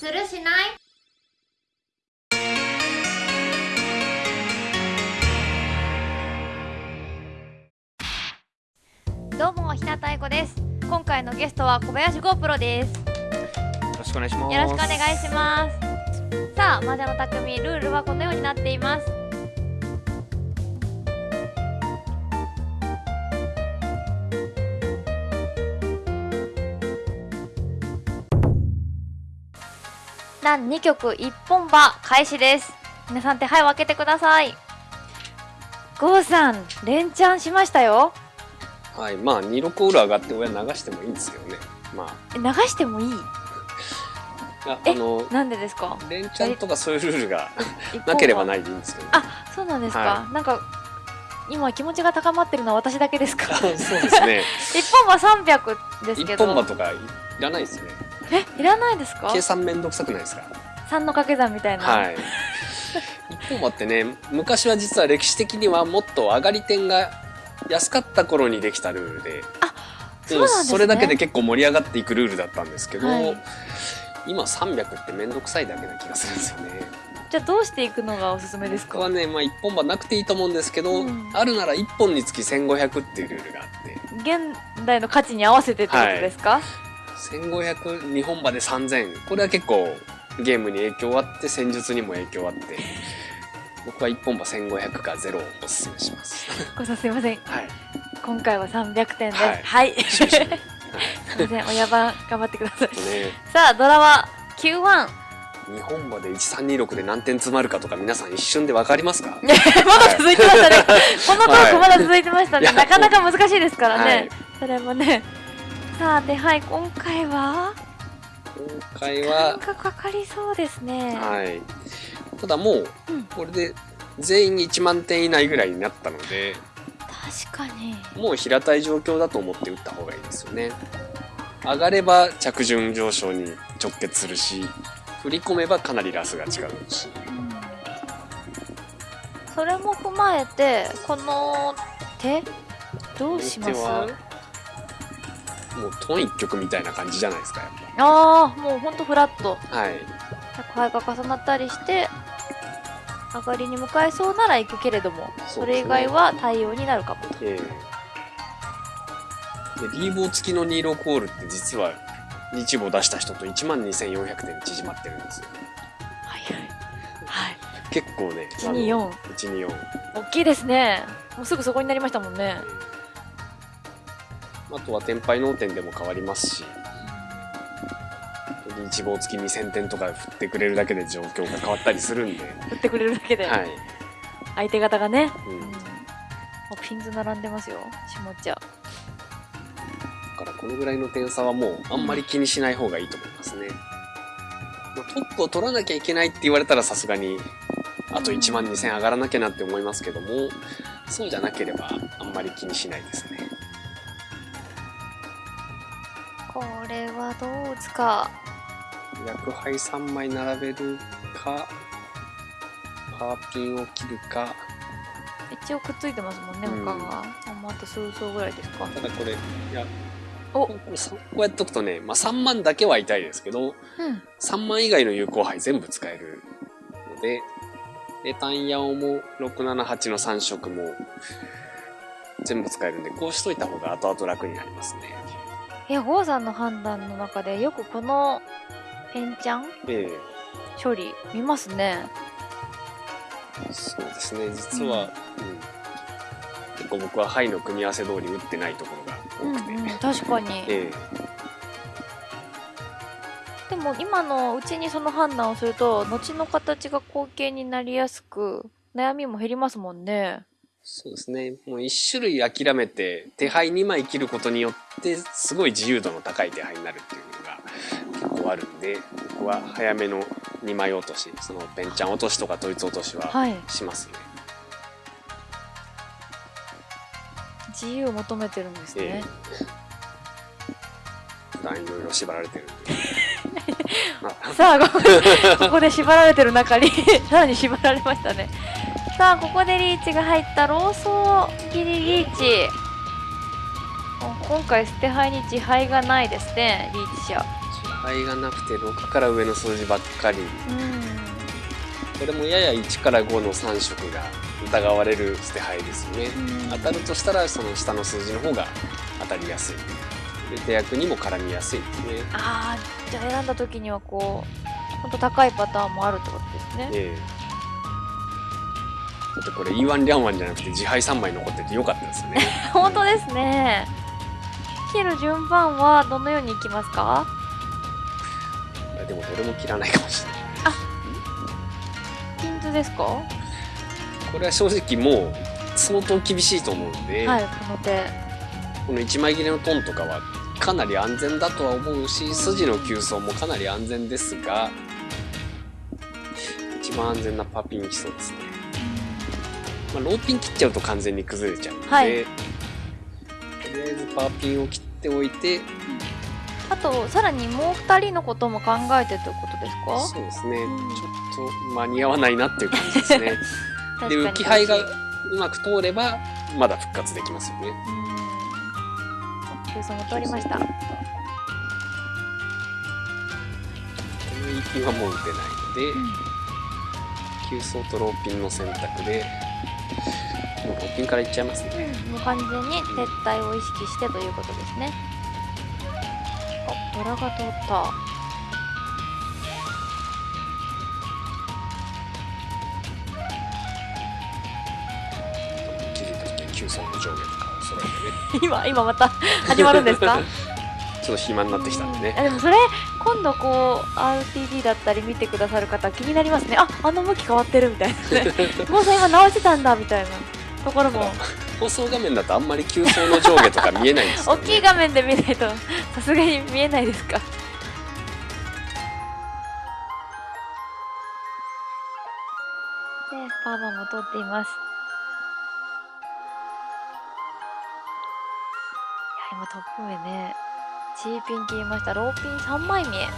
するしない？どうも日向愛子です。今回のゲストは小林 GoPro です。よろしくお願いします。よろしくお願いします。さあ魔女の匠ルールはこのようになっていますラン2曲一本場開始です。皆さん手配を開けてください。ゴーさん連チャンしましたよ。はい、まあ二六オール上がって親流してもいいんですけどね。まあ。え流してもいい？いやえあのなんでですか？連チャンとかそういうルールが なければないでいいんですけど。あそうなんですか、はなんか今気持ちが高まってるのは私だけですか？そうですね。一本は300です一けど。本場とかいらないですよね。えいらないですか？計算めんどくさくないですか？3の掛け算みたいな、はい。一本場ってね、昔は実は歴史的にはもっと上がり点が安かった頃にできたルールで、そうなんですね。それだけで結構盛り上がっていくルールだったんですけど、はい。今300ってめんどくさいだけな気がするんですよね。じゃあどうしていくのがおすすめですか？はね、まあ、1本歯なくていいと思うんですけど、うん。あるなら1本につき1500っていうルールがあって。現代の価値に合わせてってことですか、15002本歯で3000これは結構ゲームに影響あって戦術にも影響あって。僕は1本歯1500か0をおすすめします。ごさんすいません。はい。今回は300点です。はい。はい、すいません。親番頑張ってください。ね。さあドラは91 2本歯で1326で何点詰まるかとか皆さん一瞬で分かりますか？まだ続いてましたね。このトークまだ続いてましたね。なかなか難しいですからね。はい。それもね。さあ、手配、今回は？今回は？なんかかかりそうですね。はいただもううんこれで全員1万点以内ぐらいになったので確かに。もう平たい状況だと思って打った方がいいですよね。上がれば着順上昇に直結するし、振り込めばかなりラスが違うし。うんそれも踏まえて、この手どうします？もうトン一曲みたいな感じじゃないですか、やっああ、もうほんとフラット。ぱ。はい。宅配が重なったりして、上がりに向かえそうなら行くけれども、それ以外は対応になるかもと。ええで、リーボー付きのニーロコールって実は、日簿出した人と12,400点縮まってるんですよ。はいはい。はい。結構ね。124。124。大きいですね。もうすぐそこになりましたもんね。あとは天敗脳天でも変わりますし、一望付き2000点とか振ってくれるだけで状況が変わったりするんで、振ってくれるだけで、はい。相手方がね、ううん。ピンズ並んでますよ。下茶。からこのぐらいの点差はもうあんまり気にしない方がいいと思いますね。まあトップを取らなきゃいけないって言われたらさすがに、あと1万2000上がらなきゃなって思いますけども、そうじゃなければあんまり気にしないですね。れはどう打つか薬杯3枚並べるか、パーピンを切るか、一応くっついてますもんねうん。他が、あと数層ぐらいですか。ただこれ、いや、お。こうさこうやっとくとね、まあ、3万だけは痛いですけど、うん。3万以外の有効杯全部使えるので、で、単ヤオも678の3色も全部使えるんで、こうしといた方が後々楽になりますね。いや郷さんの判断の中でよくこのペンチャン？え処理見ますね。えそうですね、実は、うん。結構僕は牌の組み合わせ通り打ってないところうんが多くて、うん確かに。えでも今のうちにその判断をすると後の形が後傾になりやすく悩みも減りますもんねそうですね。もう一種類諦めて、手牌2枚切ることによって、すごい自由度の高い手牌になるっていうのが結構あるんで、僕は早めの2枚落とし、そのペンチャン落としとか統一落としははい。しますね。自由を求めてるんですえね。え、普段いろいろ縛られてる さあここここで縛られてる中にさらに縛られましたねさあここでリーチが入ったローソー切りリーチ。お今回捨て牌に自敗がないですねリーチ者配がなくて6から上の数字ばっかり。うん。これもやや1から5の3色が疑われる捨て牌ですよね。うん。当たるとしたらその下の数字の方が当たりやすい。で手役にも絡みやすいですね。ああじゃあ選んだ時にはこうほんと高いパターンもあるってことですね。ええだってこれ E1 リャンワンじゃなくて自敗3枚残っててよかったですよね。本当ですね。切る順番はどのようにいきますか？でもどれも切らないかもしれない。ピンズですか？はこれは正直もう相当厳しいと思うんで、いこの手。この1枚切れのトンとかはかなり安全だとは思うし筋の急走もかなり安全ですが一番安全なパーピン来そうですね、まあ、ローピン切っちゃうと完全に崩れちゃうので、はい。とりあえずパーピンを切っておいて。あとさらにもう2人のことも考えてということですか？そうですね、うんちょっと間に合わないなっていう感じですね。で浮き灰がうまく通ればまだ復活できますよね。うん。急走も通りました。この一品はもう打てないので、急走とローピンの選択でもうローピンからいっちゃいますね。もう完全に撤退を意識してということですね。あドラが通った。今今また始まるんですか？ちょっと暇になってきたんであねでもそれ今度こう RTD だったり見てくださる方気になりますね。ああの向き変わってるみたいなね。もうさん今直してたんだみたいなところも。放送画面だとあんまり急走の上下とか見えないんですよ大ねきい画面で見ないとさすがに見えないですか？でパーマも通っています。いや今トップ目ね。チーピン切りました。ローピン3枚見え。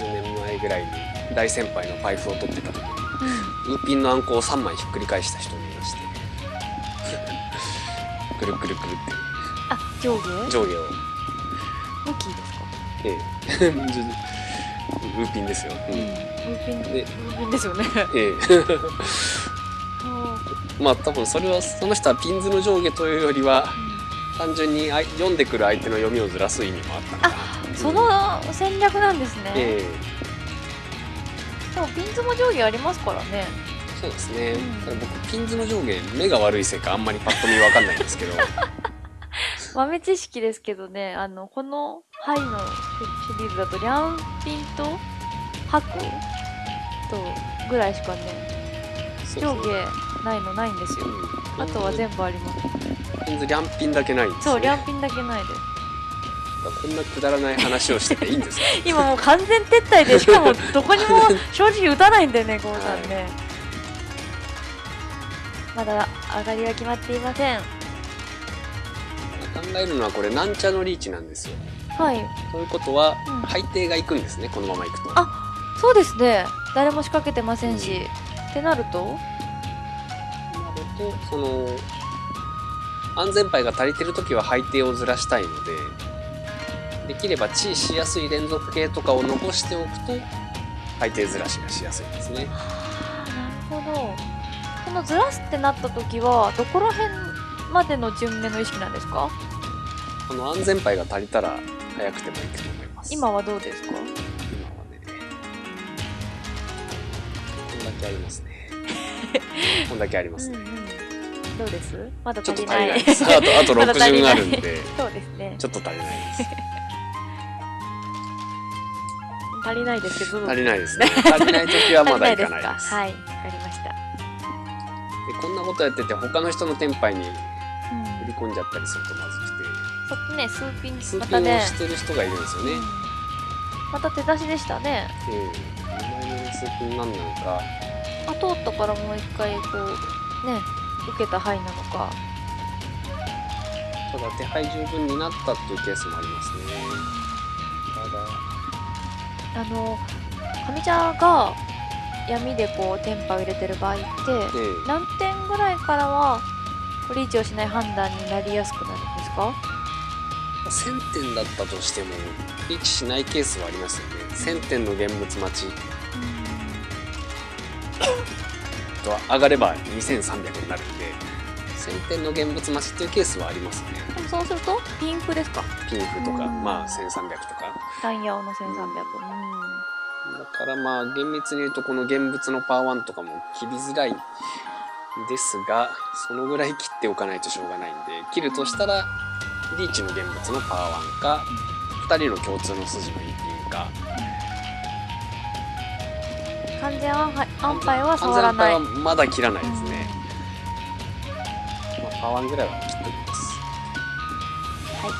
10年前ぐらいに大先輩のパイプを取ってた時にウーピンのあん。こを3枚ひっくり返した人がいましてくるくるくるってあ上下上下を向きですかええウーピンですよ、うん。ウーピンでウーピンですよねええまあ多分それはその人はピンズの上下というよりは単純にあ読ん。でくる相手の読みをずらす意味もあったのかなその戦略なん。ですね、ええでもピンズも上下ありますからね。えそうですね、うん。僕ピンズの上下目が悪いせいかあんまりパッと見わかんないんですけど。豆知識ですけどねあのこのハイのシリーズだとリャンピンとハクとぐらいしかねそう上そう下ないのないんですよ。うん。あとは全部あります。ピンズリャンピンだけないんですよ、ね、そうリャンピンだけないですこんなくだらない話をしてていいんですか？今もう完全撤退でしかもどこにも 正直打たないんだよねゴーさんね、まだ上がりは決まっていません。考えるのはこれなんちゃのリーチなんですよ。はい。ということは、うん。配定が行くんですねこのまま行くと。あそうですね。誰も仕掛けてませんし、ってなると？なるとその安全牌が足りてる時は配定をずらしたいのでできれば地位しやすい連続系とかを残しておくと配定ずらしがしやすいですね。なるほど。そのずらすってなった時はどこら辺までの順目の意識なんですか？この安全牌が足りたら早くてもいいと思います。今はどうですか？今はねこんだけありますね。こんだけありますね、うんうん。どうです？まだちょっと足りない。足りないです。あと、あと まだ足り60ない。あるんで、そうですね。ちょっと足りないです。足りないですけど。足りないですね。足りない時はまだいかないです。はいわかりました、でこんなことやってて、他の人のテンパイに振うん。り込んじゃったりするとまずくちょっとね数ピンて、数ピンをしてる人がいるんですよね。うん。また手出しでしたね。ええ。2枚目の数ピン何なのか、あ通ったからもう一回こうね受けた範囲なのか。ただ手配十分になったっていうケースもありますね。ただ、あの上茶が闇でこうテンパを入れてる場合ってえ何点ぐらいからはリーチをしない判断になりやすくなるんですか？1000点だったとしてもリーチしないケースはありますよね。1000点の現物待ち。と上がれば2300になるんで1000点の現物待ちっていうケースはありますね。でもそうするとピンクですか？ピンフとかうん。まあ1300とか。ダイヤオの1300だからまあ厳密に言うとこの現物のパワー1とかも切りづらいですがそのぐらい切っておかないとしょうがないんで切るとしたらリーチの現物のパワー1か2人の共通の筋の一品かうん完全安牌安牌は触らない安全牌はまだ切らないですね、まあ、パワー1ぐらいは切っておきます。はい。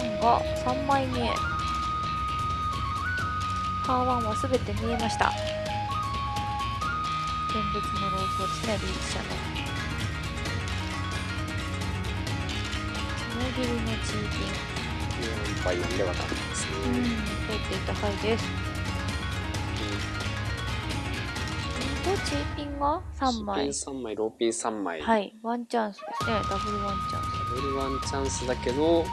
2-1が3枚目パー1は全て見えました。現物のローソですねリーチ社のりのチーピ4杯なんでわかんないですンうんね、通っていた牌ですとチーピンが3枚。シピン3枚ローピン3枚、はい。ワンチャンスですね。ダブルワンチャンス。ダブルワンチャンスだけど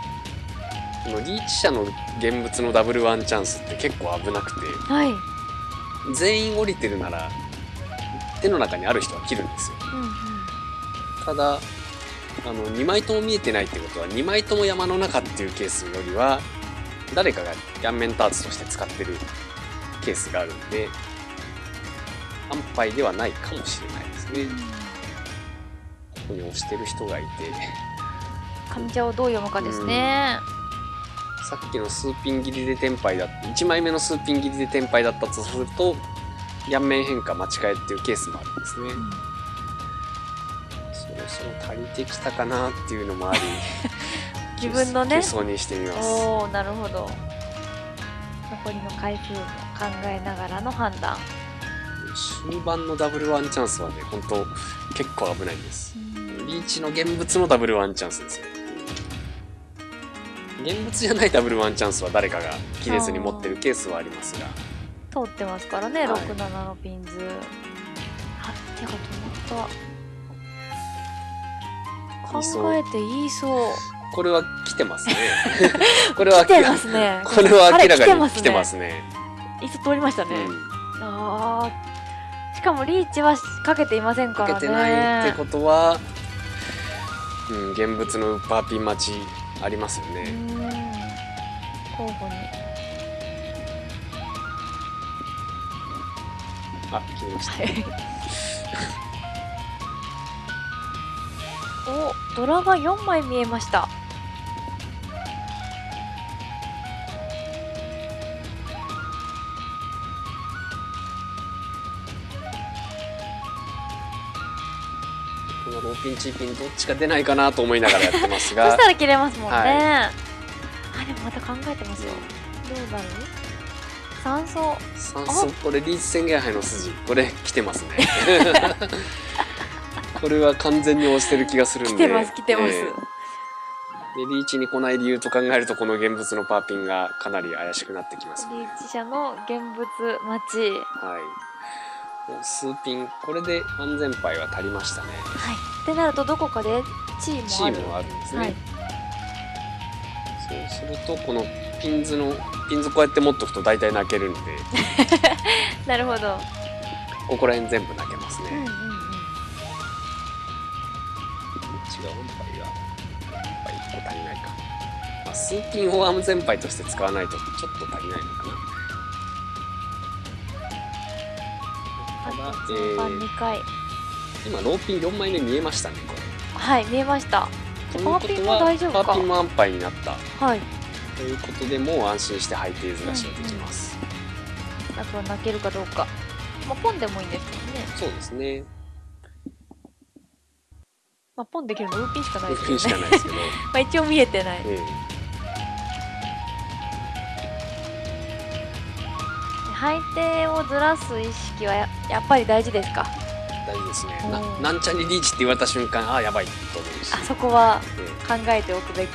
このリーチ社の現物のダブルワンチャンスって結構危なくて。はい。全員降りてるなら手の中にある人は切るんですよ。うんうん。ただあの2枚とも見えてないってことは2枚とも山の中っていうケースよりは誰かが顔面ターツとして使ってるケースがあるんで安牌ではないかもしれないですね。ここに押してる人がいて。患者をどう読むかですね。さっきの数ピン切りでテンパイだった1枚目の数ピン切りでテンパイだったとすると顔面変化間違えっていうケースもあるんですね、そろそろ足りてきたかなっていうのもあり 自分のね。急走にしてみます。おおなるほど。残りの回数も考えながらの判断。終盤のダブルワンチャンスはね本当結構危ないんですリーチの現物のダブルワンチャンスですよ現物じゃないダブルワンチャンスは誰かが切れずに持ってるケースはありますが通ってますからね、はい6、7のピンズ。あ、手が止まった。考えていいそう。これは来てますね これは来てますね。これは明らか彼に来てますね。いつ通りましたね。うんああ。しかもリーチはかけていませんかからけね。てないってことは、うん、現物のウッパーピン待ちありますようね。ん。候補に。あ、切りました。はい。お、ドラが4枚見えました。ピンチーピンどっちか出ないかなと思いながらやってます そがした、ら切れますもんね。はあ、でもまた考えてますよ。どうなる酸素。酸素これリーチ宣言杯の筋これ来てますね。これは完全に押してる気がするんで。来てます、来てます。ええでリーチに来ない理由と考えるとこの現物のパーピンがかなり怪しくなってきますね。リーチ社の現物待ち。はい。数ピン、これで安全牌は足りましたね。はい。ってなると、どこかでチーム。チームはあるんですね。はい。そうすると、このピンズの、ピンズこうやって持っとくと大体泣けるんで、なるほど。ここら辺全部泣けますね。うんうんうん。違う安牌が、安牌1個足りないか。まあ、数ピンを安全牌として使わないとちょっと足りないのかな。ただえー2回。今ローピン4枚目見えましたね、これ。はい、見えました。パーピンも大丈夫か？パーピンも安牌になった。はい。ということでもう安心してハイテーズ出しができます。あとは泣けるかどうか。まあ、ポンでもいいんですけどね。そうですね。まあ、ポンできるのウーピンしかないですけどね。かないですけど。まあ、一応見えてない。え配定をずらす意識はややっぱり大事ですか？え大事ですね。なうんなんちゃにリーチって言われた瞬間、ああ、やばいと思うし。あそこはえ考えておくべき。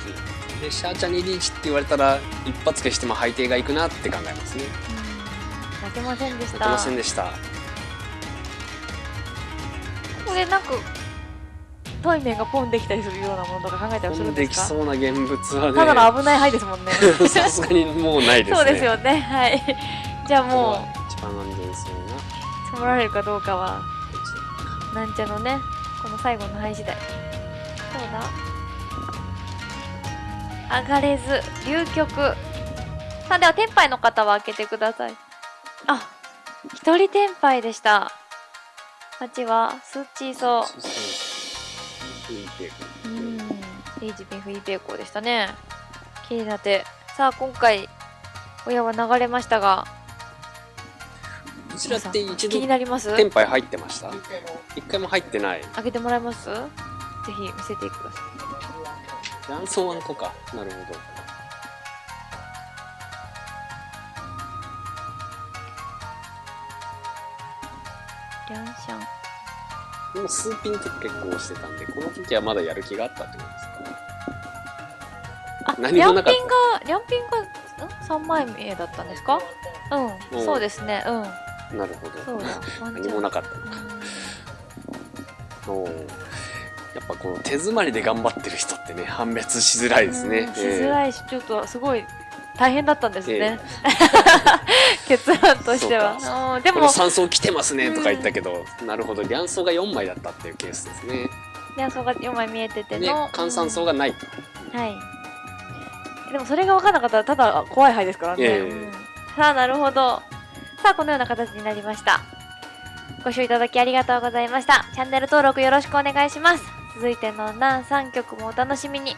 えで、シャーチャにリーチって言われたら、一発消してもハイテーがいくなって考えますね。うん泣けませんでした。泣けませんでした。ここでなんか太い面がポンできたりするようなものとか考えたりする飛んできんですかそうな現物はねただの危ない範囲ですもんね さすがにもうないですねそうですよねはいじゃあも一番安全そうなもられるかどうかはなんちゃのねこの最後の範囲次第そうだ？上がれず流局さあでは天杯の方は開けてください。あ一人天杯でした。8はスッチーソそう。ん。イージビンフイーペイコーでしたね。気になって。さあ今回親は流れましたがこちらって一気に度なります？テンパイ入ってました？一回も入ってない。開けてもらえます？ぜひ見せてください。卵巣あんこか。なるほど。リャンシャン。でも数ピンと結構押してたんでこの時はまだやる気があったってことですかあ、何もなかった。リャンピンが、リャンピンが、ん ?3 枚目だったんですか？うん、うん。そうですね、うん。なるほど。何もなかった。うん。おーやっぱこの手詰まりで頑張ってる人ってね判別しづらいですね。うん。しづらいし、ちょっとすごい大変だったんですね。え 結論としては。うんでも。この、3層来てますねとか言ったけど、なるほど卵巣が4枚だったっていうケースですね。リャンソが4枚見えててでの。換算層がない。はい。でもそれが分からなかったら、ただ怖い牌ですからね。さあ、なるほど。さあ、このような形になりました。ご視聴いただきありがとうございました。チャンネル登録よろしくお願いします。続いての何3曲もお楽しみに。